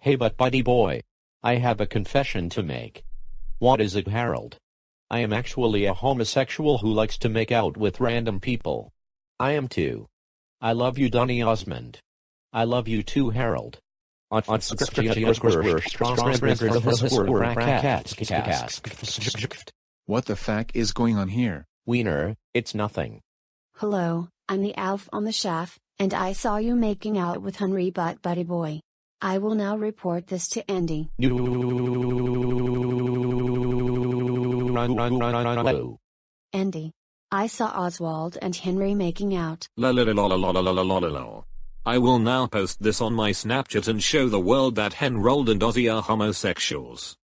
Hey but buddy boy. I have a confession to make. What is it Harold? I am actually a homosexual who likes to make out with random people. I am too. I love you Donny Osmond. I love you too Harold. On on What the fuck is going on here? Wiener, it's nothing. Hello, I'm the Alf on the shaft, and I saw you making out with Henry Butt Buddy Boy. I will now report this to Andy. Andy. I saw Oswald and Henry making out. I will now post this on my Snapchat and show the world that Henrold and Ozzy are homosexuals.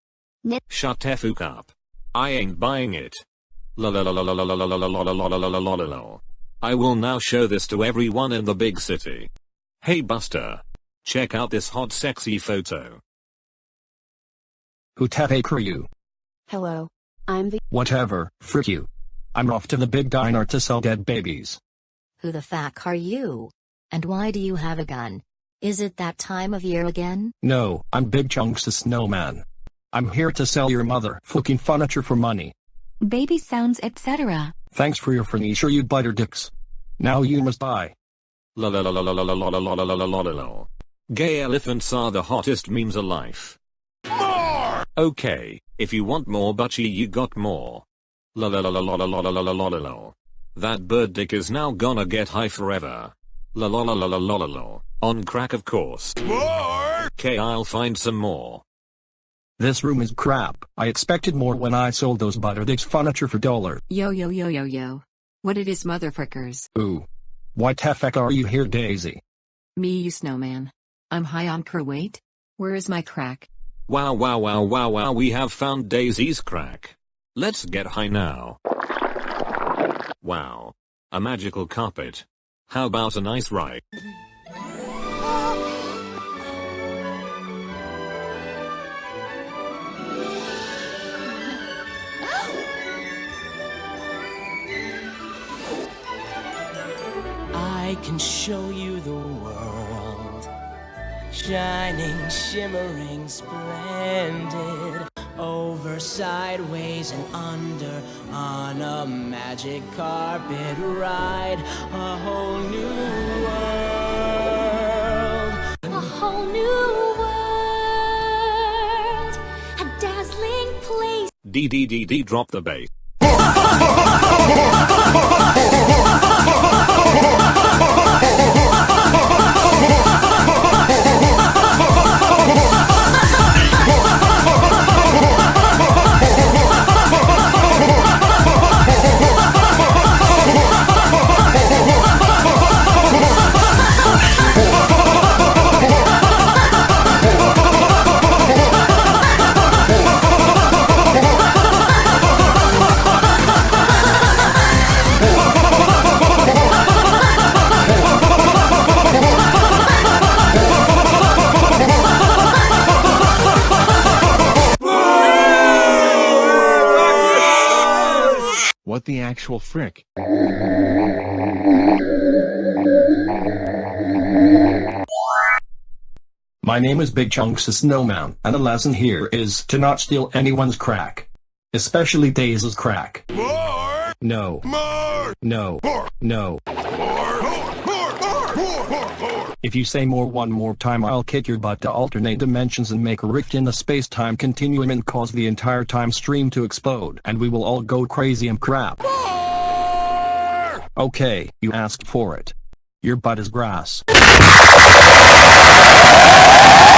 Shut the fuck up. I ain't buying it. I will now show this to everyone in the big city. Hey Buster. Check out this hot sexy photo. Who tape are you? Hello. I'm the. Whatever, frick you. I'm off to the big diner to sell dead babies. Who the fuck are you? And why do you have a gun? Is it that time of year again? No, I'm Big Chunks the Snowman. I'm here to sell your mother fucking furniture for money. baby sounds etc. Thanks for your furniture you butter dicks. Now you must buy. La la la la la la la la la la la la la la la. Gay elephants are the hottest memes alive. More! Okay, if you want more butchie you got more. La la la la la la la la la la la la la. That bird dick is now gonna get high forever. La la la la la la la la. On crack of course. More! Okay I'll find some more. This room is crap. I expected more when I sold those butter dicks furniture for dollar. Yo yo yo yo yo. What it is motherfuckers. Ooh. Why the heck are you here Daisy? Me you snowman. I'm high on Kuwait. Where is my crack? Wow wow wow wow wow we have found Daisy's crack. Let's get high now. Wow. A magical carpet. How about a nice ride? I can show you the world. Shining, shimmering, splendid. Over, sideways, and under. On a magic carpet ride. A whole new world. A whole new world. A dazzling place. D D D D drop the bass. What the actual frick? My name is Big Chunks the Snowman, and the lesson here is to not steal anyone's crack. Especially Daisy's crack. More! No. More! No. More! No. If you say more one more time I'll kick your butt to alternate dimensions and make a rift in the space-time continuum and cause the entire time stream to explode and we will all go crazy and crap. More! Okay, you asked for it. Your butt is grass.